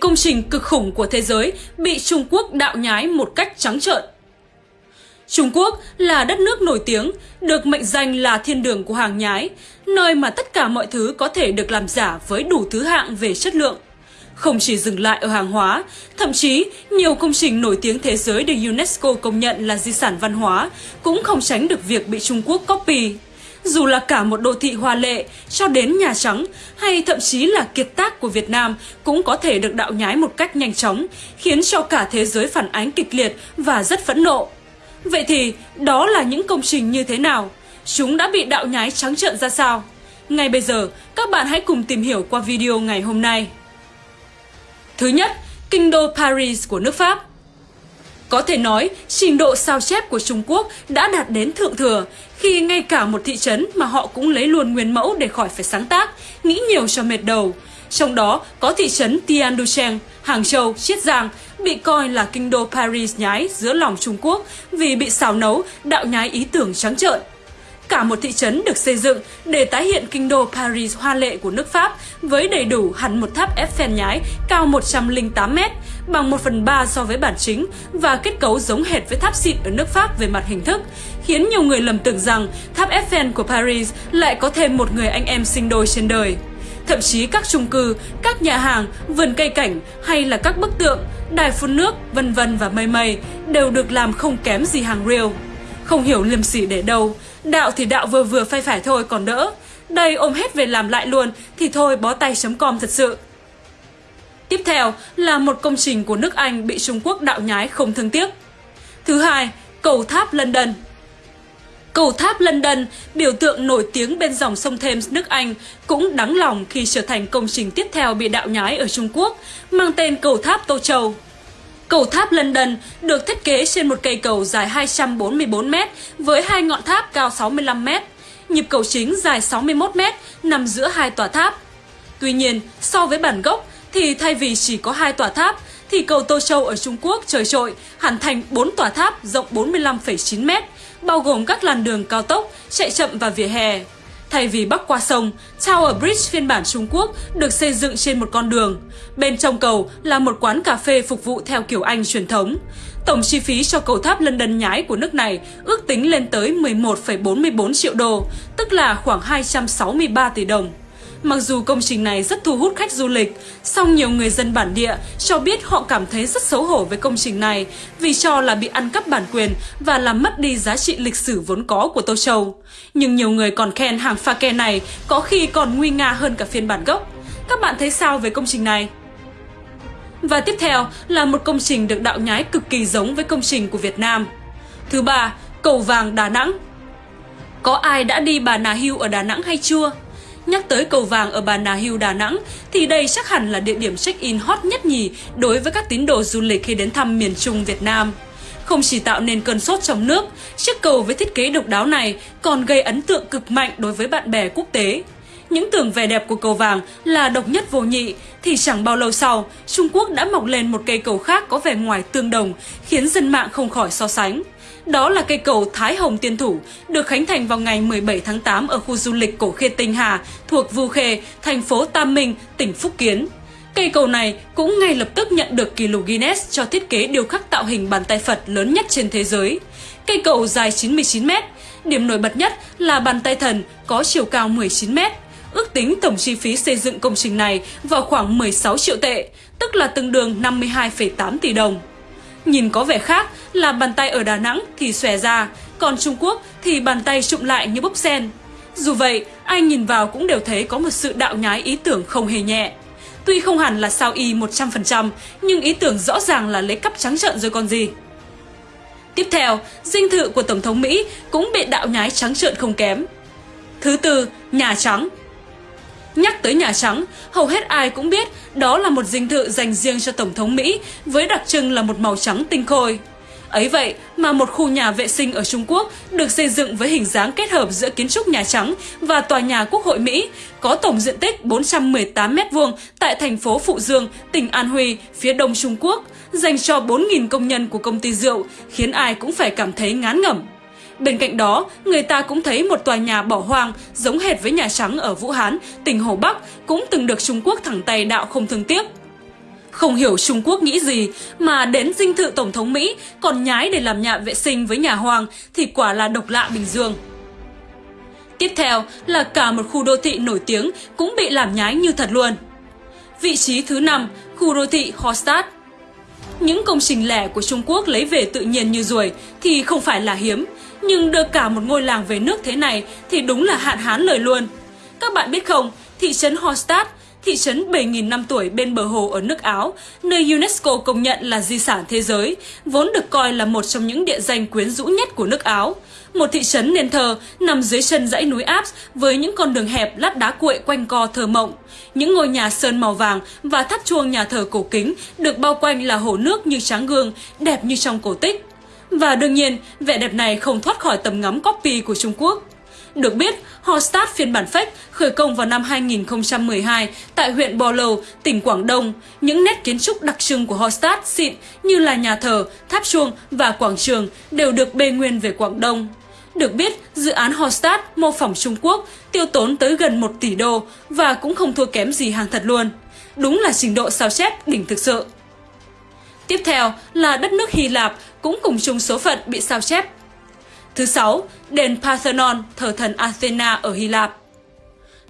công trình cực khủng của thế giới bị Trung Quốc đạo nhái một cách trắng trợn. Trung Quốc là đất nước nổi tiếng, được mệnh danh là thiên đường của hàng nhái, nơi mà tất cả mọi thứ có thể được làm giả với đủ thứ hạng về chất lượng. Không chỉ dừng lại ở hàng hóa, thậm chí nhiều công trình nổi tiếng thế giới được UNESCO công nhận là di sản văn hóa cũng không tránh được việc bị Trung Quốc copy. Dù là cả một đô thị hoa lệ cho đến Nhà Trắng hay thậm chí là kiệt tác của Việt Nam cũng có thể được đạo nhái một cách nhanh chóng, khiến cho cả thế giới phản ánh kịch liệt và rất phẫn nộ. Vậy thì đó là những công trình như thế nào? Chúng đã bị đạo nhái trắng trợn ra sao? Ngay bây giờ, các bạn hãy cùng tìm hiểu qua video ngày hôm nay. Thứ nhất, kinh đô Paris của nước Pháp. Có thể nói, trình độ sao chép của Trung Quốc đã đạt đến thượng thừa khi ngay cả một thị trấn mà họ cũng lấy luôn nguyên mẫu để khỏi phải sáng tác, nghĩ nhiều cho mệt đầu. Trong đó có thị trấn Tianducheng, Hàng Châu, Chiết Giang bị coi là kinh đô Paris nhái giữa lòng Trung Quốc vì bị xào nấu, đạo nhái ý tưởng trắng trợn. Cả một thị trấn được xây dựng để tái hiện kinh đô Paris hoa lệ của nước Pháp với đầy đủ hẳn một tháp Eiffel nhái cao 108 m bằng 1 phần 3 so với bản chính và kết cấu giống hệt với tháp xịn ở nước Pháp về mặt hình thức, khiến nhiều người lầm tưởng rằng tháp Eiffel của Paris lại có thêm một người anh em sinh đôi trên đời. Thậm chí các chung cư, các nhà hàng, vườn cây cảnh hay là các bức tượng, đài phun nước, vân vân và mây mây đều được làm không kém gì hàng real. Không hiểu liêm sỉ để đâu, đạo thì đạo vừa vừa phai phải thôi còn đỡ. Đây ôm hết về làm lại luôn thì thôi bó tay chấm com thật sự. Tiếp theo là một công trình của nước Anh bị Trung Quốc đạo nhái không thương tiếc. Thứ hai, cầu tháp London. Cầu tháp London, biểu tượng nổi tiếng bên dòng sông Thames nước Anh, cũng đáng lòng khi trở thành công trình tiếp theo bị đạo nhái ở Trung Quốc, mang tên cầu tháp Tô Châu. Cầu tháp London được thiết kế trên một cây cầu dài 244 m với hai ngọn tháp cao 65 m. Nhịp cầu chính dài 61 m nằm giữa hai tòa tháp. Tuy nhiên, so với bản gốc thì thay vì chỉ có hai tòa tháp thì cầu Tô Châu ở Trung Quốc trời trội hẳn thành 4 tòa tháp rộng 45,9 m, bao gồm các làn đường cao tốc, chạy chậm và vỉa hè. Thay vì bắc qua sông, Tower Bridge phiên bản Trung Quốc được xây dựng trên một con đường. Bên trong cầu là một quán cà phê phục vụ theo kiểu Anh truyền thống. Tổng chi phí cho cầu tháp London nhái của nước này ước tính lên tới 11,44 triệu đô, tức là khoảng 263 tỷ đồng. Mặc dù công trình này rất thu hút khách du lịch, song nhiều người dân bản địa cho biết họ cảm thấy rất xấu hổ với công trình này vì cho là bị ăn cắp bản quyền và làm mất đi giá trị lịch sử vốn có của Tô Châu. Nhưng nhiều người còn khen hàng pha ke này có khi còn nguy nga hơn cả phiên bản gốc. Các bạn thấy sao về công trình này? Và tiếp theo là một công trình được đạo nhái cực kỳ giống với công trình của Việt Nam. Thứ ba, cầu vàng Đà Nẵng. Có ai đã đi Bà Nà Hưu ở Đà Nẵng hay chưa? Nhắc tới cầu vàng ở Bà Nà Hills Đà Nẵng thì đây chắc hẳn là địa điểm check-in hot nhất nhì đối với các tín đồ du lịch khi đến thăm miền Trung Việt Nam. Không chỉ tạo nên cơn sốt trong nước, chiếc cầu với thiết kế độc đáo này còn gây ấn tượng cực mạnh đối với bạn bè quốc tế. Những tưởng vẻ đẹp của cầu vàng là độc nhất vô nhị thì chẳng bao lâu sau, Trung Quốc đã mọc lên một cây cầu khác có vẻ ngoài tương đồng, khiến dân mạng không khỏi so sánh. Đó là cây cầu Thái Hồng Tiên Thủ, được khánh thành vào ngày 17 tháng 8 ở khu du lịch Cổ Khê Tinh Hà, thuộc Vu Khê, thành phố Tam Minh, tỉnh Phúc Kiến. Cây cầu này cũng ngay lập tức nhận được kỷ lục Guinness cho thiết kế điêu khắc tạo hình bàn tay Phật lớn nhất trên thế giới. Cây cầu dài 99 m, điểm nổi bật nhất là bàn tay thần có chiều cao 19 m. Ước tính tổng chi phí xây dựng công trình này vào khoảng 16 triệu tệ, tức là tương đương 52,8 tỷ đồng. Nhìn có vẻ khác là bàn tay ở Đà Nẵng thì xòe ra, còn Trung Quốc thì bàn tay trụng lại như bốc sen. Dù vậy, ai nhìn vào cũng đều thấy có một sự đạo nhái ý tưởng không hề nhẹ. Tuy không hẳn là sao y 100%, nhưng ý tưởng rõ ràng là lấy cắp trắng trợn rồi còn gì. Tiếp theo, dinh thự của Tổng thống Mỹ cũng bị đạo nhái trắng trợn không kém. Thứ tư, Nhà Trắng Nhắc tới Nhà Trắng, hầu hết ai cũng biết đó là một dinh thự dành riêng cho Tổng thống Mỹ với đặc trưng là một màu trắng tinh khôi. Ấy vậy mà một khu nhà vệ sinh ở Trung Quốc được xây dựng với hình dáng kết hợp giữa kiến trúc Nhà Trắng và tòa nhà Quốc hội Mỹ có tổng diện tích 418 m2 tại thành phố Phụ Dương, tỉnh An Huy, phía đông Trung Quốc, dành cho 4.000 công nhân của công ty rượu, khiến ai cũng phải cảm thấy ngán ngẩm. Bên cạnh đó, người ta cũng thấy một tòa nhà bỏ hoang giống hệt với Nhà Trắng ở Vũ Hán, tỉnh Hồ Bắc cũng từng được Trung Quốc thẳng tay đạo không thương tiếc. Không hiểu Trung Quốc nghĩ gì mà đến dinh thự Tổng thống Mỹ còn nhái để làm nhà vệ sinh với nhà hoàng thì quả là độc lạ Bình Dương. Tiếp theo là cả một khu đô thị nổi tiếng cũng bị làm nhái như thật luôn. Vị trí thứ 5, khu đô thị Hostad. Những công trình lẻ của Trung Quốc lấy về tự nhiên như ruồi thì không phải là hiếm, nhưng đưa cả một ngôi làng về nước thế này thì đúng là hạn hán lời luôn. Các bạn biết không, thị trấn Hostad thị trấn 7.000 năm tuổi bên bờ hồ ở nước Áo, nơi UNESCO công nhận là di sản thế giới, vốn được coi là một trong những địa danh quyến rũ nhất của nước Áo. Một thị trấn nền thờ nằm dưới chân dãy núi Alps với những con đường hẹp lát đá cuội quanh co thơ mộng. Những ngôi nhà sơn màu vàng và tháp chuông nhà thờ cổ kính được bao quanh là hồ nước như tráng gương, đẹp như trong cổ tích. Và đương nhiên, vẻ đẹp này không thoát khỏi tầm ngắm copy của Trung Quốc. Được biết, Hostad phiên bản fake khởi công vào năm 2012 tại huyện Bò Lầu, tỉnh Quảng Đông. Những nét kiến trúc đặc trưng của Hostad xịn như là nhà thờ, tháp chuông và quảng trường đều được bê nguyên về Quảng Đông. Được biết, dự án Hostad mô phỏng Trung Quốc tiêu tốn tới gần 1 tỷ đô và cũng không thua kém gì hàng thật luôn. Đúng là trình độ sao chép đỉnh thực sự. Tiếp theo là đất nước Hy Lạp cũng cùng chung số phận bị sao chép Thứ sáu, đền Parthenon, thờ thần Athena ở Hy Lạp.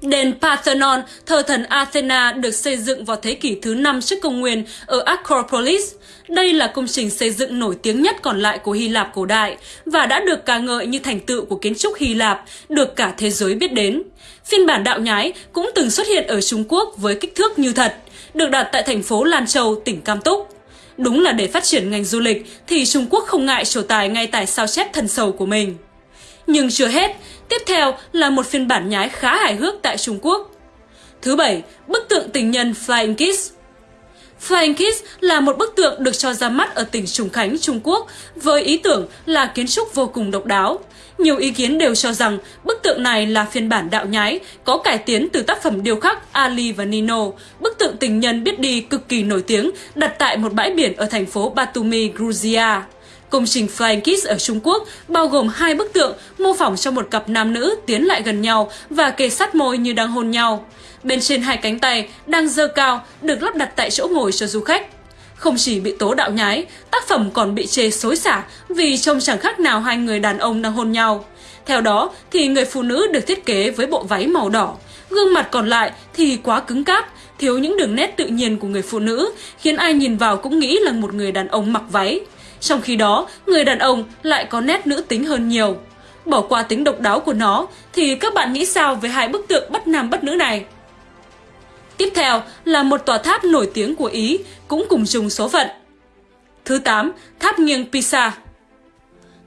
Đền Parthenon, thờ thần Athena được xây dựng vào thế kỷ thứ 5 trước công nguyên ở Acropolis. Đây là công trình xây dựng nổi tiếng nhất còn lại của Hy Lạp cổ đại và đã được ca ngợi như thành tựu của kiến trúc Hy Lạp, được cả thế giới biết đến. Phiên bản đạo nhái cũng từng xuất hiện ở Trung Quốc với kích thước như thật, được đặt tại thành phố Lan Châu, tỉnh Cam Túc. Đúng là để phát triển ngành du lịch thì Trung Quốc không ngại trổ tài ngay tại sao chép thần sầu của mình. Nhưng chưa hết, tiếp theo là một phiên bản nhái khá hài hước tại Trung Quốc. Thứ bảy, bức tượng tình nhân Flying Kiss. Flying Kiss là một bức tượng được cho ra mắt ở tỉnh Trùng Khánh, Trung Quốc với ý tưởng là kiến trúc vô cùng độc đáo. Nhiều ý kiến đều cho rằng bức tượng này là phiên bản đạo nhái, có cải tiến từ tác phẩm điêu khắc Ali và Nino, bức tượng tình nhân biết đi cực kỳ nổi tiếng đặt tại một bãi biển ở thành phố Batumi, Georgia. Công trình Flying Kiss ở Trung Quốc bao gồm hai bức tượng mô phỏng cho một cặp nam nữ tiến lại gần nhau và kề sát môi như đang hôn nhau. Bên trên hai cánh tay đang dơ cao được lắp đặt tại chỗ ngồi cho du khách. Không chỉ bị tố đạo nhái, tác phẩm còn bị chê xối xả vì trông chẳng khác nào hai người đàn ông đang hôn nhau. Theo đó thì người phụ nữ được thiết kế với bộ váy màu đỏ, gương mặt còn lại thì quá cứng cáp, thiếu những đường nét tự nhiên của người phụ nữ, khiến ai nhìn vào cũng nghĩ là một người đàn ông mặc váy. Trong khi đó, người đàn ông lại có nét nữ tính hơn nhiều. Bỏ qua tính độc đáo của nó thì các bạn nghĩ sao về hai bức tượng bất nam bất nữ này? Tiếp theo là một tòa tháp nổi tiếng của Ý, cũng cùng chung số phận. Thứ 8, tháp nghiêng Pisa.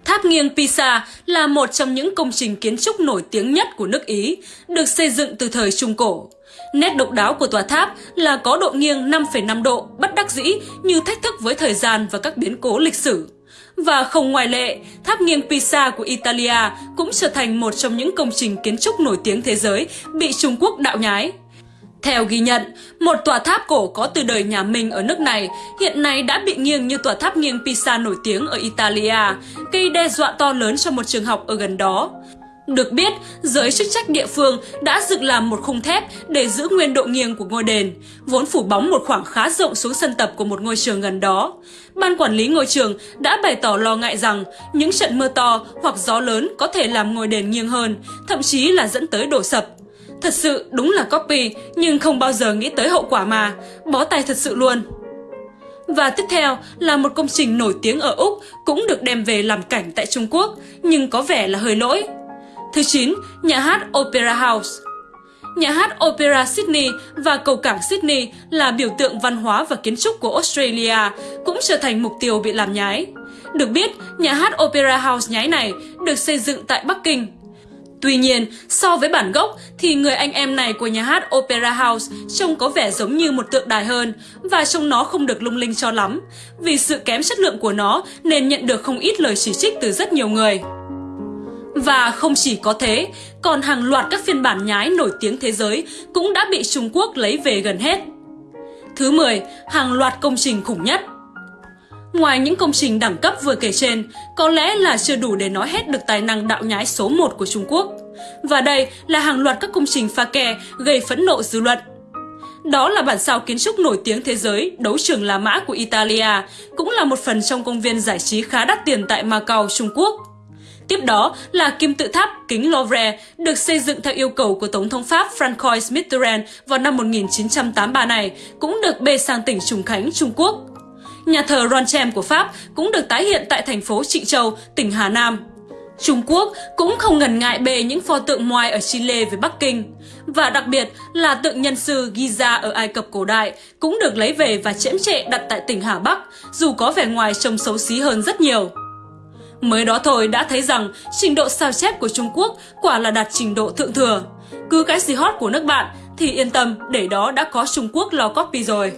Tháp nghiêng Pisa là một trong những công trình kiến trúc nổi tiếng nhất của nước Ý, được xây dựng từ thời Trung Cổ. Nét độc đáo của tòa tháp là có độ nghiêng 5,5 độ bất đắc dĩ như thách thức với thời gian và các biến cố lịch sử. Và không ngoại lệ, tháp nghiêng Pisa của Italia cũng trở thành một trong những công trình kiến trúc nổi tiếng thế giới bị Trung Quốc đạo nhái. Theo ghi nhận, một tòa tháp cổ có từ đời nhà Minh ở nước này hiện nay đã bị nghiêng như tòa tháp nghiêng Pisa nổi tiếng ở Italia, gây đe dọa to lớn cho một trường học ở gần đó. Được biết, giới chức trách địa phương đã dựng làm một khung thép để giữ nguyên độ nghiêng của ngôi đền, vốn phủ bóng một khoảng khá rộng xuống sân tập của một ngôi trường gần đó. Ban quản lý ngôi trường đã bày tỏ lo ngại rằng những trận mưa to hoặc gió lớn có thể làm ngôi đền nghiêng hơn, thậm chí là dẫn tới đổ sập. Thật sự đúng là copy nhưng không bao giờ nghĩ tới hậu quả mà, bó tay thật sự luôn. Và tiếp theo là một công trình nổi tiếng ở Úc cũng được đem về làm cảnh tại Trung Quốc nhưng có vẻ là hơi lỗi. Thứ 9, nhà hát Opera House. Nhà hát Opera Sydney và cầu cảng Sydney là biểu tượng văn hóa và kiến trúc của Australia, cũng trở thành mục tiêu bị làm nhái. Được biết, nhà hát Opera House nhái này được xây dựng tại Bắc Kinh, Tuy nhiên, so với bản gốc thì người anh em này của nhà hát Opera House trông có vẻ giống như một tượng đài hơn và trông nó không được lung linh cho lắm. Vì sự kém chất lượng của nó nên nhận được không ít lời chỉ trích từ rất nhiều người. Và không chỉ có thế, còn hàng loạt các phiên bản nhái nổi tiếng thế giới cũng đã bị Trung Quốc lấy về gần hết. Thứ 10, hàng loạt công trình khủng nhất. Ngoài những công trình đẳng cấp vừa kể trên, có lẽ là chưa đủ để nói hết được tài năng đạo nhái số 1 của Trung Quốc. Và đây là hàng loạt các công trình pha kè gây phẫn nộ dư luận. Đó là bản sao kiến trúc nổi tiếng thế giới Đấu trường La Mã của Italia, cũng là một phần trong công viên giải trí khá đắt tiền tại Macau, Trung Quốc. Tiếp đó là kim tự tháp kính Louvre được xây dựng theo yêu cầu của Tổng thống Pháp Francois Mitterrand vào năm 1983 này, cũng được bê sang tỉnh Trùng Khánh, Trung Quốc. Nhà thờ Ronchem của Pháp cũng được tái hiện tại thành phố Trịnh Châu, tỉnh Hà Nam. Trung Quốc cũng không ngần ngại bề những pho tượng moai ở Chile với Bắc Kinh. Và đặc biệt là tượng nhân sư Giza ở Ai Cập cổ đại cũng được lấy về và chễm trệ đặt tại tỉnh Hà Bắc, dù có vẻ ngoài trông xấu xí hơn rất nhiều. Mới đó thôi đã thấy rằng trình độ sao chép của Trung Quốc quả là đạt trình độ thượng thừa. Cứ cái gì hot của nước bạn thì yên tâm để đó đã có Trung Quốc lo copy rồi.